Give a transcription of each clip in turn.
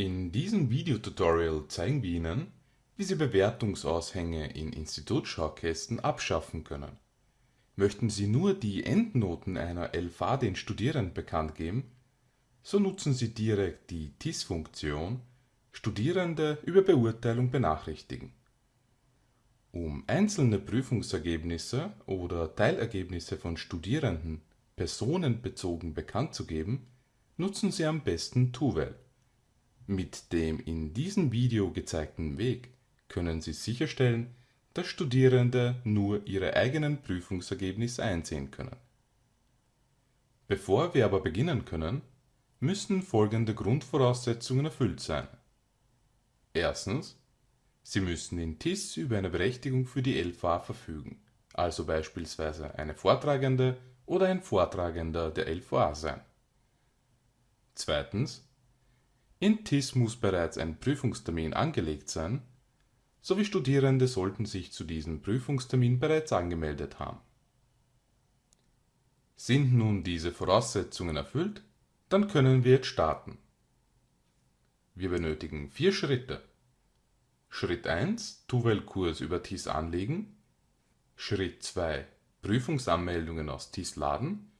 In diesem Videotutorial zeigen wir Ihnen, wie Sie Bewertungsaushänge in Institutsschaukästen abschaffen können. Möchten Sie nur die Endnoten einer LV den Studierenden bekannt geben, so nutzen Sie direkt die TIS-Funktion Studierende über Beurteilung benachrichtigen. Um einzelne Prüfungsergebnisse oder Teilergebnisse von Studierenden personenbezogen bekannt zu geben, nutzen Sie am besten Tuvel. Mit dem in diesem Video gezeigten Weg können Sie sicherstellen, dass Studierende nur ihre eigenen Prüfungsergebnisse einsehen können. Bevor wir aber beginnen können, müssen folgende Grundvoraussetzungen erfüllt sein. Erstens, Sie müssen in TIS über eine Berechtigung für die LVA verfügen, also beispielsweise eine Vortragende oder ein Vortragender der LVA sein. Zweitens, in TIS muss bereits ein Prüfungstermin angelegt sein, sowie Studierende sollten sich zu diesem Prüfungstermin bereits angemeldet haben. Sind nun diese Voraussetzungen erfüllt, dann können wir jetzt starten. Wir benötigen vier Schritte. Schritt 1 Tuvel-Kurs über TIS anlegen. Schritt 2 Prüfungsanmeldungen aus TIS laden.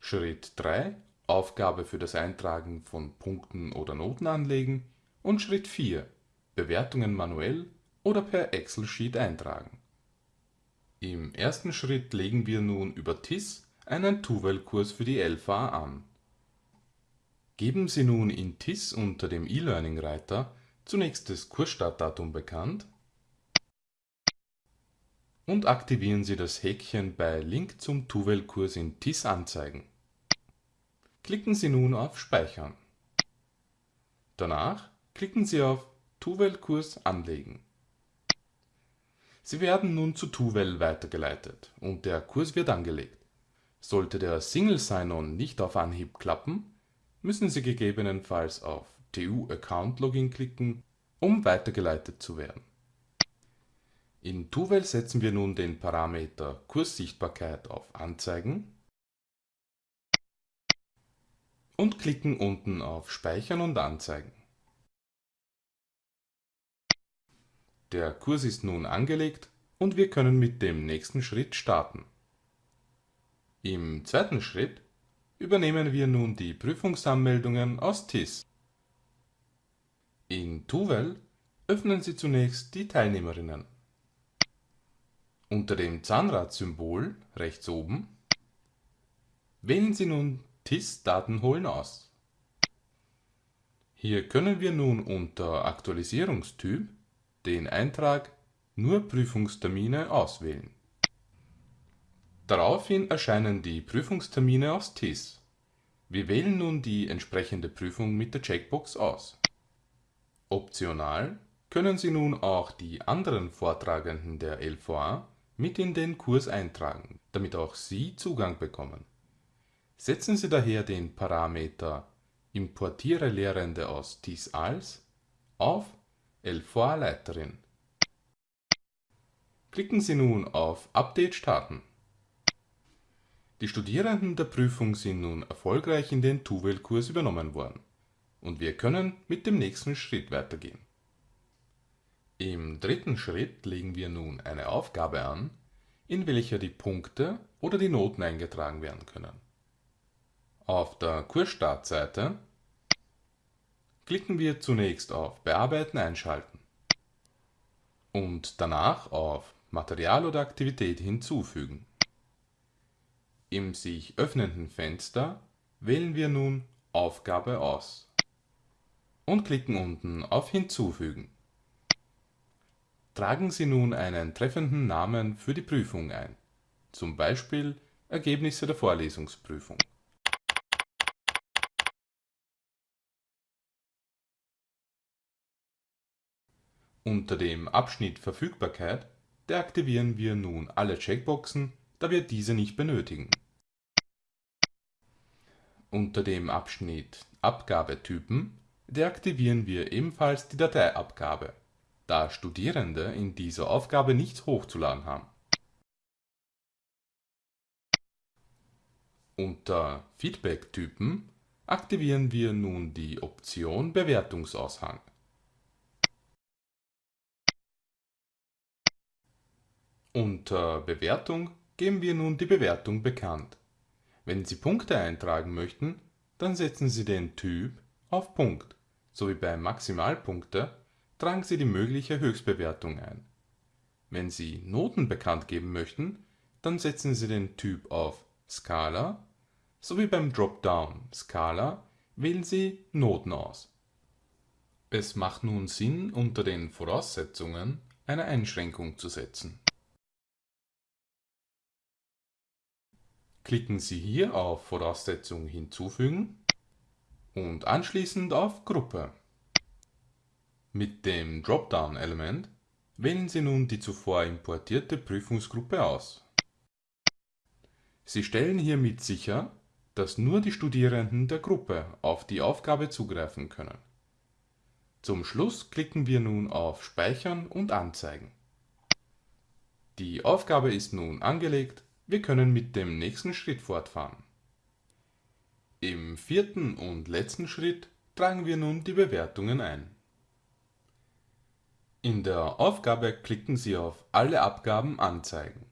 Schritt 3 Aufgabe für das Eintragen von Punkten oder Noten anlegen. Und Schritt 4 Bewertungen manuell oder per Excel-Sheet eintragen. Im ersten Schritt legen wir nun über TIS einen Tuvel-Kurs für die LVA an. Geben Sie nun in TIS unter dem E-Learning-Reiter zunächst das Kursstartdatum bekannt und aktivieren Sie das Häkchen bei Link zum Tuvel-Kurs in TIS anzeigen. Klicken Sie nun auf Speichern. Danach klicken Sie auf Tuvel-Kurs anlegen. Sie werden nun zu Tuvel weitergeleitet und der Kurs wird angelegt. Sollte der Single Sign-On nicht auf Anhieb klappen, müssen Sie gegebenenfalls auf TU-Account-Login klicken, um weitergeleitet zu werden. In Tuvel setzen wir nun den Parameter Kurssichtbarkeit auf Anzeigen und klicken unten auf Speichern und Anzeigen. Der Kurs ist nun angelegt und wir können mit dem nächsten Schritt starten. Im zweiten Schritt übernehmen wir nun die Prüfungsanmeldungen aus TIS. In Tuvel öffnen Sie zunächst die Teilnehmerinnen. Unter dem Zahnradsymbol rechts oben wählen Sie nun TIS Daten holen aus. Hier können wir nun unter Aktualisierungstyp den Eintrag Nur Prüfungstermine auswählen. Daraufhin erscheinen die Prüfungstermine aus TIS. Wir wählen nun die entsprechende Prüfung mit der Checkbox aus. Optional können Sie nun auch die anderen Vortragenden der LVA mit in den Kurs eintragen, damit auch Sie Zugang bekommen. Setzen Sie daher den Parameter Importiere Lehrende aus TIS als auf LVA Leiterin. Klicken Sie nun auf Update starten. Die Studierenden der Prüfung sind nun erfolgreich in den Tuvel-Kurs übernommen worden und wir können mit dem nächsten Schritt weitergehen. Im dritten Schritt legen wir nun eine Aufgabe an, in welcher die Punkte oder die Noten eingetragen werden können. Auf der Kursstartseite klicken wir zunächst auf Bearbeiten einschalten und danach auf Material oder Aktivität hinzufügen. Im sich öffnenden Fenster wählen wir nun Aufgabe aus und klicken unten auf Hinzufügen. Tragen Sie nun einen treffenden Namen für die Prüfung ein, zum Beispiel Ergebnisse der Vorlesungsprüfung. Unter dem Abschnitt Verfügbarkeit deaktivieren wir nun alle Checkboxen, da wir diese nicht benötigen. Unter dem Abschnitt Abgabetypen deaktivieren wir ebenfalls die Dateiabgabe, da Studierende in dieser Aufgabe nichts hochzuladen haben. Unter Feedback-Typen aktivieren wir nun die Option Bewertungsaushang. Unter Bewertung geben wir nun die Bewertung bekannt. Wenn Sie Punkte eintragen möchten, dann setzen Sie den Typ auf Punkt, sowie bei Maximalpunkte tragen Sie die mögliche Höchstbewertung ein. Wenn Sie Noten bekannt geben möchten, dann setzen Sie den Typ auf Skala sowie beim Dropdown Skala wählen Sie Noten aus. Es macht nun Sinn, unter den Voraussetzungen eine Einschränkung zu setzen. Klicken Sie hier auf Voraussetzung hinzufügen und anschließend auf Gruppe. Mit dem Dropdown-Element wählen Sie nun die zuvor importierte Prüfungsgruppe aus. Sie stellen hiermit sicher, dass nur die Studierenden der Gruppe auf die Aufgabe zugreifen können. Zum Schluss klicken wir nun auf Speichern und Anzeigen. Die Aufgabe ist nun angelegt, wir können mit dem nächsten Schritt fortfahren. Im vierten und letzten Schritt tragen wir nun die Bewertungen ein. In der Aufgabe klicken Sie auf Alle Abgaben anzeigen.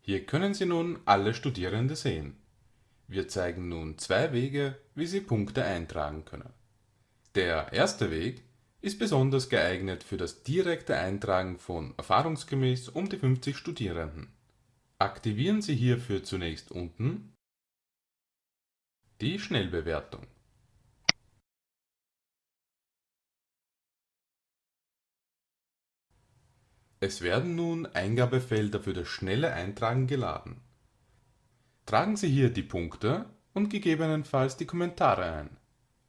Hier können Sie nun alle Studierende sehen. Wir zeigen nun zwei Wege, wie Sie Punkte eintragen können. Der erste Weg ist besonders geeignet für das direkte Eintragen von erfahrungsgemäß um die 50 Studierenden. Aktivieren Sie hierfür zunächst unten die Schnellbewertung. Es werden nun Eingabefelder für das schnelle Eintragen geladen. Tragen Sie hier die Punkte und gegebenenfalls die Kommentare ein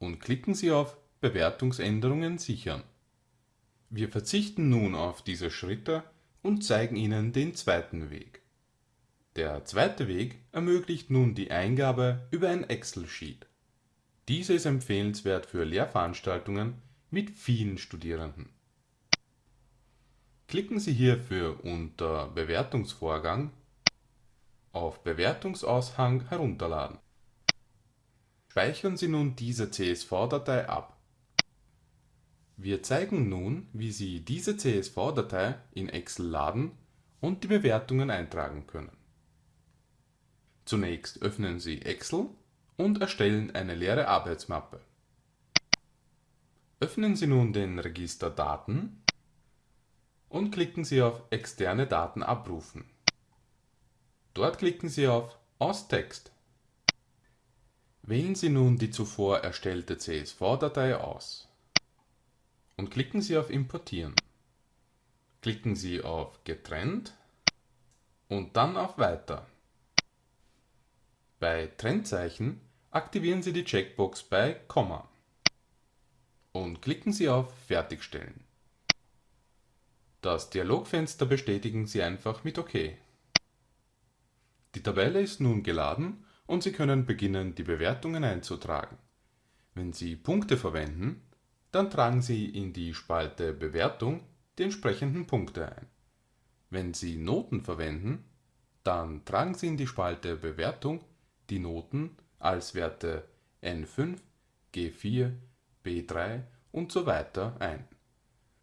und klicken Sie auf Bewertungsänderungen sichern. Wir verzichten nun auf diese Schritte und zeigen Ihnen den zweiten Weg. Der zweite Weg ermöglicht nun die Eingabe über ein Excel-Sheet. Diese ist empfehlenswert für Lehrveranstaltungen mit vielen Studierenden Klicken Sie hierfür unter Bewertungsvorgang auf Bewertungsaushang herunterladen. Speichern Sie nun diese CSV-Datei ab. Wir zeigen nun, wie Sie diese CSV-Datei in Excel laden und die Bewertungen eintragen können. Zunächst öffnen Sie Excel und erstellen eine leere Arbeitsmappe. Öffnen Sie nun den Register Daten und klicken Sie auf Externe Daten abrufen. Dort klicken Sie auf Aus Text. Wählen Sie nun die zuvor erstellte CSV-Datei aus und klicken Sie auf Importieren. Klicken Sie auf Getrennt und dann auf Weiter. Bei Trennzeichen aktivieren Sie die Checkbox bei Komma und klicken Sie auf Fertigstellen. Das Dialogfenster bestätigen Sie einfach mit OK. Die Tabelle ist nun geladen und Sie können beginnen, die Bewertungen einzutragen. Wenn Sie Punkte verwenden, dann tragen Sie in die Spalte Bewertung die entsprechenden Punkte ein. Wenn Sie Noten verwenden, dann tragen Sie in die Spalte Bewertung die Noten als Werte N5, G4, B3 und so weiter ein.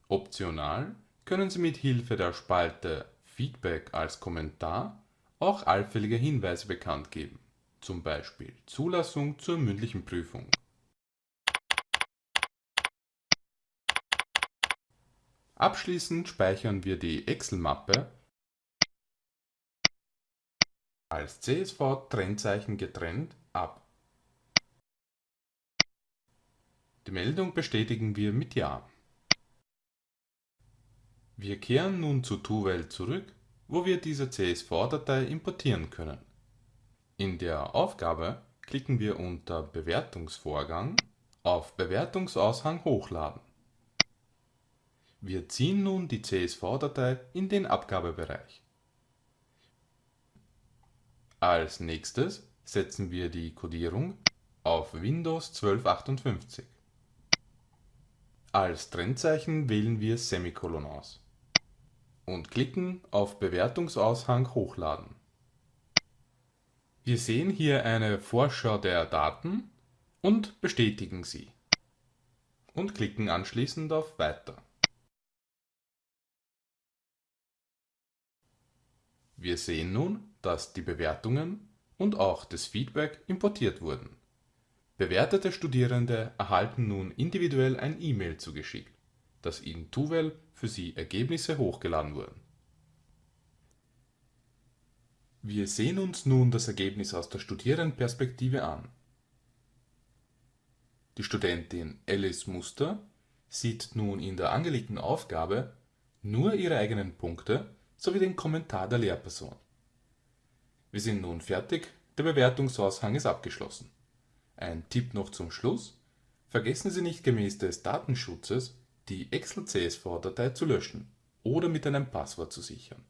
Optional können Sie mit Hilfe der Spalte Feedback als Kommentar auch allfällige Hinweise bekannt geben, zum Beispiel Zulassung zur mündlichen Prüfung. Abschließend speichern wir die Excel-Mappe als CSV-Trennzeichen getrennt ab. Die Meldung bestätigen wir mit Ja. Wir kehren nun zu Tuvel zurück, wo wir diese CSV-Datei importieren können. In der Aufgabe klicken wir unter Bewertungsvorgang auf Bewertungsaushang hochladen. Wir ziehen nun die CSV-Datei in den Abgabebereich. Als nächstes setzen wir die Codierung auf Windows 1258. Als Trennzeichen wählen wir Semikolon aus und klicken auf Bewertungsaushang hochladen. Wir sehen hier eine Vorschau der Daten und bestätigen sie und klicken anschließend auf Weiter. Wir sehen nun, dass die Bewertungen und auch das Feedback importiert wurden. Bewertete Studierende erhalten nun individuell ein E-Mail zugeschickt, dass in Tuvel für sie Ergebnisse hochgeladen wurden. Wir sehen uns nun das Ergebnis aus der Studierendenperspektive an. Die Studentin Alice Muster sieht nun in der angelegten Aufgabe nur ihre eigenen Punkte sowie den Kommentar der Lehrperson. Wir sind nun fertig, der Bewertungsaushang ist abgeschlossen. Ein Tipp noch zum Schluss: Vergessen Sie nicht gemäß des Datenschutzes die Excel-CSV-Datei zu löschen oder mit einem Passwort zu sichern